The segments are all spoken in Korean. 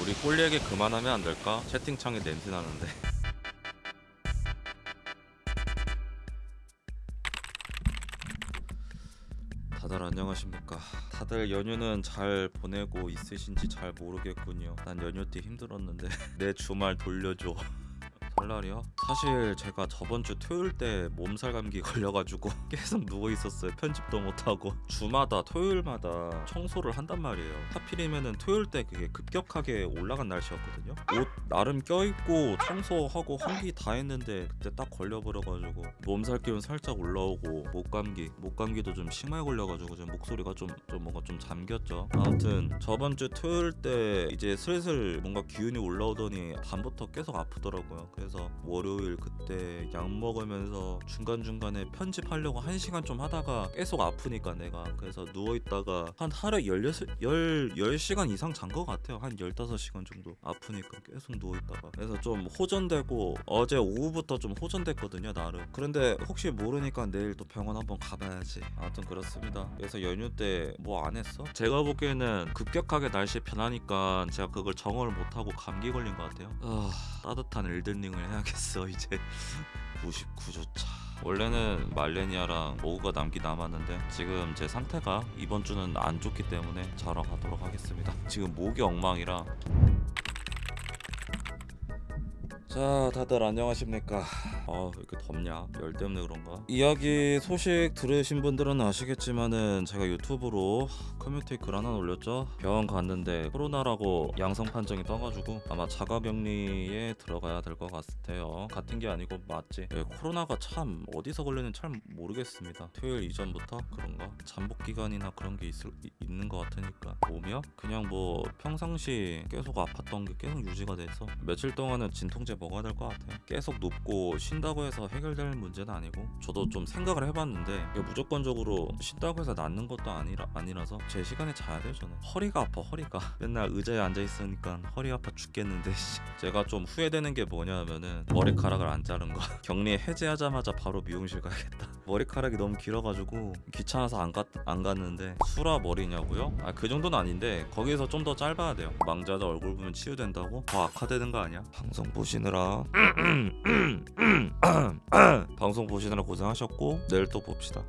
우리 꼴 얘기 그만하면 안 될까? 채팅창에 냄새 나는데. 다들 안녕하십니까? 다들 연휴는 잘 보내고 있으신지 잘 모르겠군요. 난 연휴 때 힘들었는데 내 주말 돌려줘. 설날이요? 사실 제가 저번 주 토요일 때 몸살 감기 걸려가지고 계속 누워 있었어요. 편집도 못 하고 주마다 토요일마다 청소를 한단 말이에요. 하필이면은 토요일 때 그게 급격하게 올라간 날씨였거든요. 옷 나름 껴입고 청소하고 환기 다 했는데 그때 딱 걸려버려가지고 몸살 기운 살짝 올라오고 목 감기 목 감기도 좀 심하게 걸려가지고 좀 목소리가 좀, 좀 뭔가 좀 잠겼죠. 아무튼 저번 주 토요일 때 이제 슬슬 뭔가 기운이 올라오더니 밤부터 계속 아프더라고요. 그래서 월요일 그때 약 먹으면서 중간중간에 편집하려고 한 시간 좀 하다가 계속 아프니까 내가. 그래서 누워있다가 한 하루에 16, 10, 10시간 이상 잔 것 같아요. 한 15시간 정도 아프니까 계속 누워있다가. 그래서 좀 호전되고 어제 오후부터 좀 호전됐거든요 나름. 그런데 혹시 모르니까 내일 또 병원 한번 가봐야지. 아무튼 그렇습니다. 그래서 연휴 때 뭐 안 했어? 제가 보기에는 급격하게 날씨 변하니까 제가 그걸 정언을 못하고 감기 걸린 것 같아요. 아, 따뜻한 엘든링을 해야겠어 이제. 99조 차. 원래는 말레니아랑 오구가 남기 남았는데 지금 제 상태가 이번 주는 안 좋기 때문에 자러 가도록 하겠습니다. 지금 목이 엉망이라. 자 다들 안녕하십니까 아 왜 이렇게 덥냐? 열 때문에 그런가? 이야기 소식 들으신 분들은 아시겠지만은 제가 유튜브로 커뮤니티 글 하나 올렸죠? 병원 갔는데 코로나라고 양성 판정이 떠가지고 아마 자가격리에 들어가야 될 것 같아요. 같은 게 아니고 맞지. 예, 코로나가 참 어디서 걸리는지 잘 모르겠습니다. 토요일 이전부터 그런가? 잠복 기간이나 그런 게 있을, 이- 있는 것 같으니까. 오며 그냥 뭐 평상시 계속 아팠던 게 계속 유지가 돼서 며칠 동안은 진통제 먹어야 될 것 같아요. 계속 눕고 쉰다고 해서 해결될 문제는 아니고 저도 좀 생각을 해봤는데 이게 무조건적으로 쉰다고 해서 낫는 것도 아니라, 아니라서 제 시간에 자야 돼요 저는 허리가 아파 허리가 맨날 의자에 앉아있으니까 허리 아파 죽겠는데 씨. 제가 좀 후회되는 게 뭐냐면은 머리카락을 안 자른 거 격리 해제하자마자 바로 미용실 가야겠다 머리카락이 너무 길어가지고 귀찮아서 안, 갔, 안 갔는데 수라 머리냐고요? 아 그 정도는 아닌데 거기서 좀 더 짧아야 돼요 망자도 얼굴 보면 치유된다고? 더 악화되는 거 아니야? 방송 보시느라 방송 보시느라 고생하셨고 내일 또 봅시다.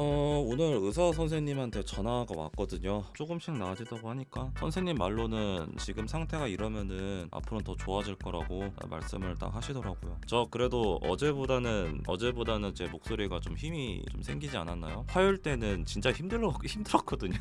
어 오늘 의사 선생님한테 전화가 왔거든요. 조금씩 나아지다고 하니까 선생님 말로는 지금 상태가 이러면은 앞으로는 더 좋아질 거라고 말씀을 딱 하시더라고요. 저 그래도 어제보다는 어제보다는 제 목소리가 좀 힘이 좀 생기지 않았나요? 화요일 때는 진짜 힘들어 힘들었거든요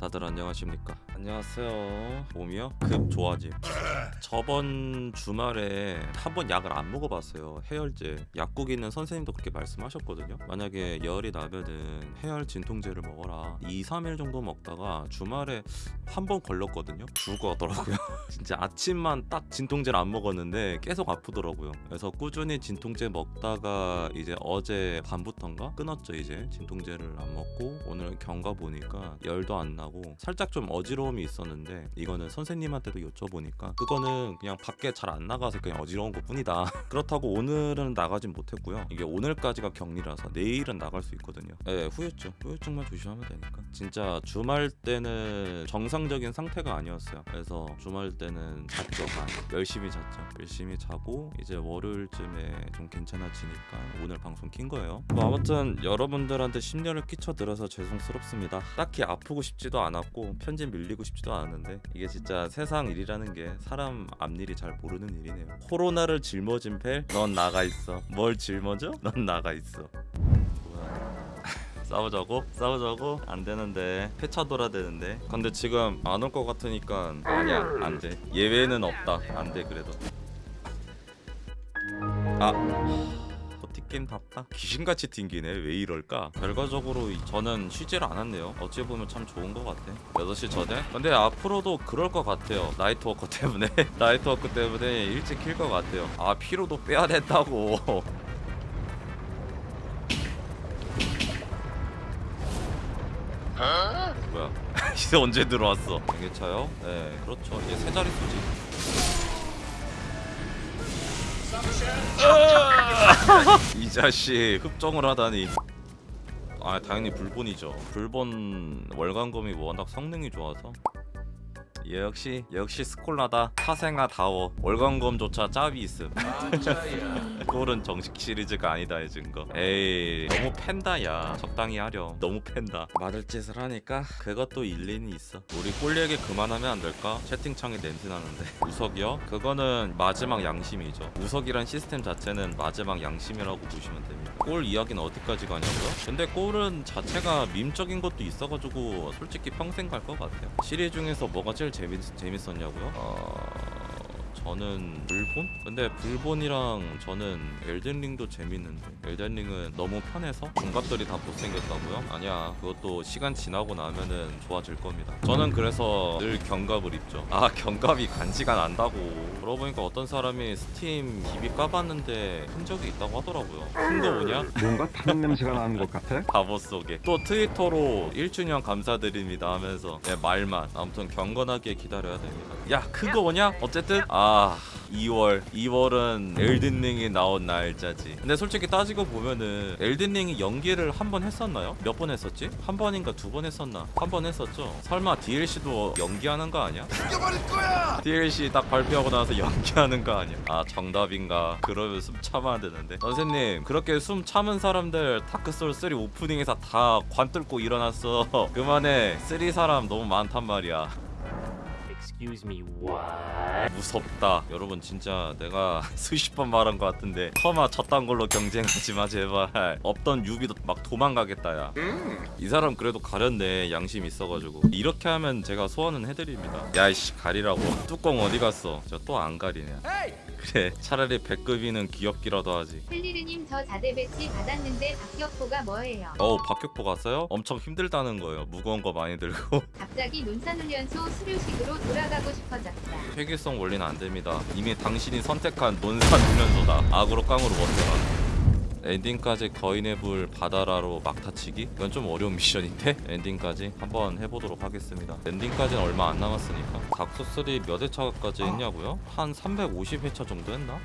다들 안녕하십니까? 안녕하세요. 봄이요? 급 좋아짐. 저번 주말에 한 번 약을 안 먹어봤어요. 해열제. 약국 있는 선생님도 그렇게 말씀하셨거든요. 만약에 열이 나면은 해열 진통제를 먹어라. 2, 3일 정도 먹다가 주말에 한 번 걸렸거든요. 죽어 하더라고요. 진짜 아침만 딱 진통제를 안 먹었는데 계속 아프더라고요. 그래서 꾸준히 진통제 먹다가 이제 어제 밤부터인가 끊었죠 이제. 진통제를 안 먹고 오늘 경과 보니까 열도 안 나고 살짝 좀 어지러움이 있었는데 이거는 선생님한테도 여쭤보니까 그거는 그냥 밖에 잘 안 나가서 그냥 어지러운 것 뿐이다. 그렇다고 오늘은 나가진 못했고요. 이게 오늘까지가 격리라서 내일은 나갈 수 있거든요. 네 후유증. 후유증만 조심하면 되니까. 진짜 주말 때는 정상적인 상태가 아니었어요. 그래서 주말 때는 잤죠. 열심히 잤죠. 열심히 자고 이제 월요일쯤에 좀 괜찮아지니까 오늘 방송 킨 거예요. 뭐 아무튼 여러분들한테 심려를 끼쳐드려서 죄송스럽습니다. 딱히 아프고 싶지도 않았고 편집 밀리고 싶지도 않았는데 이게 진짜 세상 일이라는 게 사람 앞일이 잘 모르는 일이네요. 코로나를 짊어진 펠 넌 나가 있어. 뭘 짊어져? 넌 나가 있어. 싸우자고? 싸우자고? 안 되는데. 폐차 돌아야 되는데. 근데 지금 안 올 것 같으니까 아니야 안돼. 예외는 없다. 안 돼 그래도. 아 버티게임 답다. 귀신같이 튕기네. 왜 이럴까? 결과적으로 이- 저는 쉬지를 않았네요. 어찌 보면 참 좋은 것 같아. 6시 전에? 근데 앞으로도 그럴 것 같아요. 나이트워커 때문에. 나이트워크 때문에 일찍 킬 것 같아요. 아 피로도 빼야 된다고. 뭐야? 이제 언제 들어왔어? 경계차요? 네 그렇죠. 이제 세 자릿수지 이 자식 흡정을 하다니 아 당연히 불본이죠. 불본 월간검이 워낙 성능이 좋아서. 역시 역시 스콜라다. 사생아 다워. 월간검조차 짭이 있음. 꼴은 정식 시리즈가 아니다 해준 거. 에이 너무 팬다 야. 적당히 하렴. 너무 팬다. 맞을 짓을 하니까 그것도 일리는 있어. 우리 꼴 얘기 그만하면 안 될까? 채팅창에 냄새 나는데. 우석이요? 그거는 마지막 양심이죠. 우석이란 시스템 자체는 마지막 양심이라고 보시면 됩니다. 꼴 이야기는 어디까지 가냐고요? 근데 꼴은 자체가 밈적인 것도 있어가지고 솔직히 평생 갈 것 같아요. 시리즈 중에서 뭐가 제일 재밌, 재밌었냐고요? 어... 저는 불본? 근데 불본이랑 저는 엘든링도 재밌는데. 엘든링은 너무 편해서 중갑들이 다 못생겼다고요? 아니야. 그것도 시간 지나고 나면은 좋아질 겁니다. 저는 그래서 늘 경갑을 입죠. 아 경갑이 간지가 난다고. 그러고 보니까 어떤 사람이 스팀 DB 까봤는데 흔적이 있다고 하더라고요. 큰 거 뭐냐? 뭔가 타는 냄새가 나는 것 같아? 바보 속에. 또 트위터로 1주년 감사드립니다 하면서 네, 말만. 아무튼 경건하게 기다려야 됩니다. 야 그거 뭐냐? 어쨌든? 아 2월 2월은 엘든링이 나온 날짜지 근데 솔직히 따지고 보면은 엘든링이 연기를 한 번 했었나요? 몇 번 했었지? 한 번인가 두 번 했었나? 한 번 했었죠 설마 DLC도 연기하는 거 아니야? 죽여버릴 거야! DLC 딱 발표하고 나서 연기하는 거 아니야? 아 정답인가? 그러면 숨 참아야 되는데 선생님 그렇게 숨 참은 사람들 다크소울 3 오프닝에서 다 관 뚫고 일어났어 그만해 3 사람 너무 많단 말이야 Excuse me, what? 무섭다. 여러분 진짜 내가 수십 번 말한 것 같은데 임마 저딴 걸로 경쟁하지 마 제발. 없던 newbie도 막 도망가겠다 야이 사람 그래도 가렸네 양심 있어가지고. 이렇게 하면 제가 소원은 해드립니다. 야이씨 가리라고. 뚜껑 어디 갔어? 저 또 안 가리네 그래 차라리 백급이는 귀엽기라도 하지 헬리르님 저 자대 배치 받았는데 박격포가 뭐예요? 어우 박격포 갔어요? 엄청 힘들다는 거예요 무거운 거 많이 들고 갑자기 논산훈련소 수료식으로 돌아가고 싶어졌다. 회계성 원리는 안 됩니다. 이미 당신이 선택한 논산 훈련소다. 악으로 깡으로 버텨라. 엔딩까지 거인의 불 바다라로 막타치기? 이건 좀 어려운 미션인데 엔딩까지 한번 해보도록 하겠습니다. 엔딩까지는 얼마 안 남았으니까 닥소3 몇 회차까지 했냐고요? 한 350회차 정도 했나?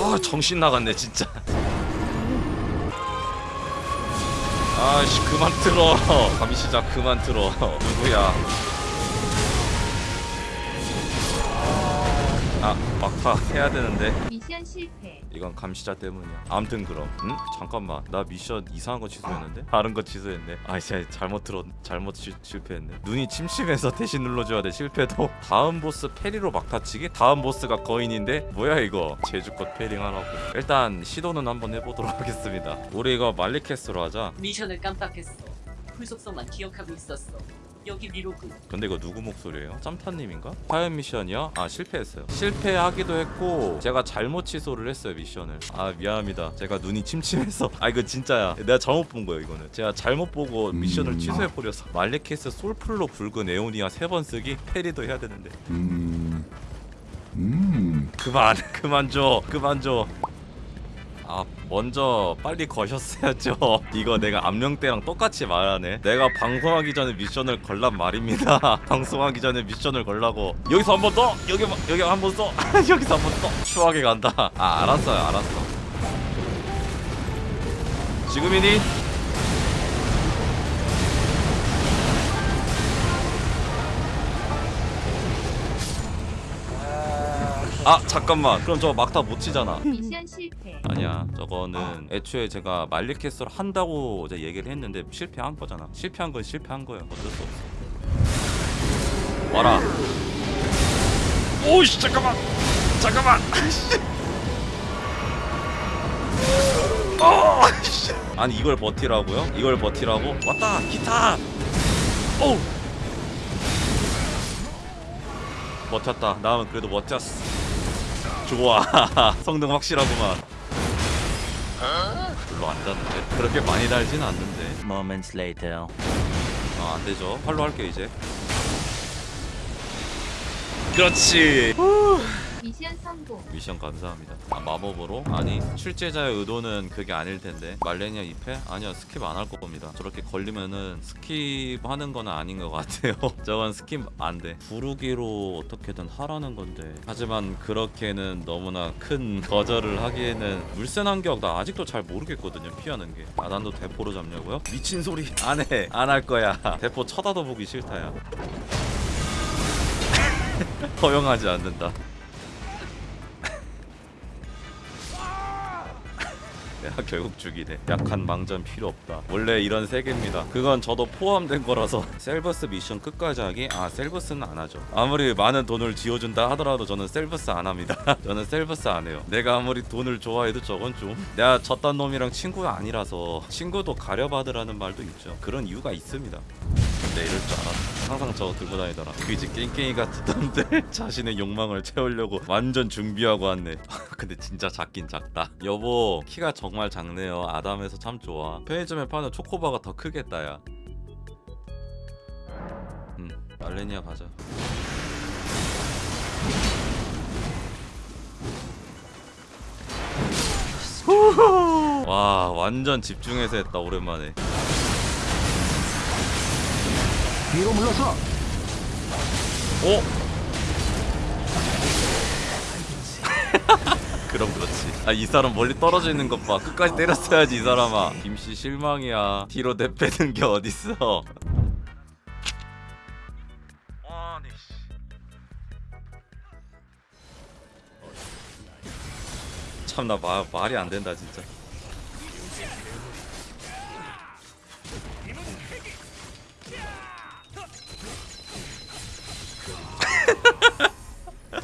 아 정신 나갔네 진짜 아씨 그만 틀어 감히 시작 그만 틀어 누구야 아 막타 해야 되는데 미션 실패. 이건 감시자 때문이야 아무튼 그럼 응? 잠깐만 나 미션 이상한 거 취소했는데? 다른 거 취소했네 아 진짜 잘못 들었 잘못 시, 실패했네 눈이 침침해서 대신 눌러줘야 돼 실패도 다음 보스 parry로 막타치기? 다음 보스가 거인인데? 뭐야 이거 재주껏 parrying 하라고 일단 시도는 한번 해보도록 하겠습니다 우리 이거 말리케스로 하자 미션을 깜빡했어. 풀속성만 기억하고 있었어. 여기 미로그. 근데 이거 누구 목소리예요? 짬타님인가? fire 미션이요? 아 실패했어요. 실패하기도 했고 제가 잘못 취소를 했어요 미션을. 아 미안합니다. 제가 눈이 침침해서. 아 이거 진짜야. 내가 잘못 본 거예요 이거는. 제가 잘못 보고 미션을 음. 취소해버려서. 말레케스 솔플로 붉은 에오니아 세 번 쓰기? 페리도 해야 되는데. 음... 음... 그만 그만 줘. 그만 줘 아 먼저 빨리 거셨어야죠. 이거 내가 암령 때랑 똑같이 말하네. 내가 방송하기 전에 미션을 걸란 말입니다. 방송하기 전에 미션을 걸라고. 여기서 한 번 더? 여기 여기 한 번 더? 여기서 한 번 더? 추하게 간다. 아 알았어요 알았어. 지금이니? 아 잠깐만. 그럼 저 막타 못 치잖아. 미션 실패. 아니야. 저거는 애초에 제가 말리캐스를 한다고 이제 얘기를 했는데 실패한 거잖아. 실패한 건 실패한 거야. 어쩔 수 없어. 와라. 오이씨 잠깐만. 잠깐만. 어, 씨. 아니 이걸 버티라고요? 이걸 버티라고? 왔다 기타! 오! 버텼다. 나는 그래도 버텼어 좋아. 성능 확실하구만. 별로 안 닿는데? 그렇게 많이 달진 않는데. Moments later. 아 안되죠. 팔로 할게 이제. 그렇지 미션 성공. 미션 감사합니다. 아, 마법으로? 아니 출제자의 의도는 그게 아닐 텐데 말레니아 2패? 아니요 skip 안 할 겁니다. 저렇게 걸리면은 skip하는 건 아닌 것 같아요. 저건 skip 안 돼. 부르기로 어떻게든 하라는 건데 하지만 그렇게는 너무나 큰 거절을 하기에는 물센 한격 나 아직도 잘 모르겠거든요 피하는 게. 아 난도 대포로 잡냐고요? 미친 소리 안 해. 안 할 거야. 대포 쳐다도 보기 싫다야. 허용하지 않는다. 야 결국 죽이네. 약한 망전 필요 없다. 원래 이런 세계입니다. 그건 저도 포함된 거라서. 셀버스 미션 끝까지 하기? 아 셀버스는 안 하죠. 아무리 많은 돈을 쥐여준다 하더라도 저는 셀버스 안 합니다. 저는 셀버스 안 해요. 내가 아무리 돈을 좋아해도 저건 좀 내가 저딴 놈이랑 친구가 아니라서 친구도 가려 사귀라는 말도 있죠. 그런 이유가 있습니다 근데 이럴 줄 알았어 항상 저거 들고 다니더라. 그지 깽깽이 같던데 자신의 욕망을 채우려고 완전 준비하고 왔네. 근데 진짜 작긴 작다. 여보 키가 정말 작네요. 아담해서 참 좋아. 편의점에 파는 초코바가 더 크겠다 야음 말레니아 가자. 후후. 와 완전 집중해서 했다 오랜만에 뒤로 물러서. 오! 그럼 그렇지. 아 이 사람 멀리 떨어져 있는 것 봐. 끝까지 때렸어야지 이 사람아. 김씨 실망이야. 뒤로 내빼는 게 어딨어? 참나 말이 안 된다 진짜.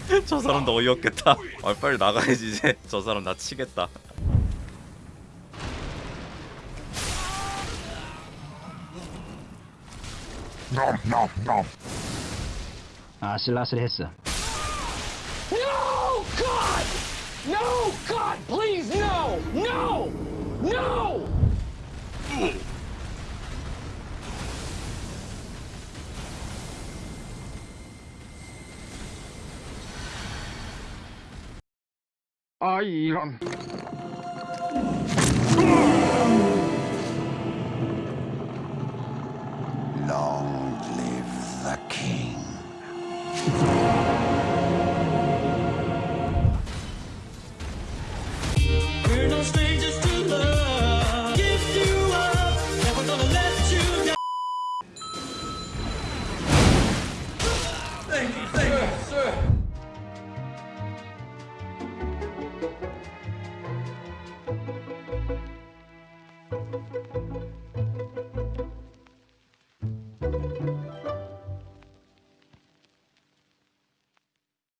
저 사람도 어이없겠다. 아 빨리 나가야지 이제. 저 사람 나 치겠다. 아슬아슬했어. No, God! No, God, please, no! No! No! 아 이런.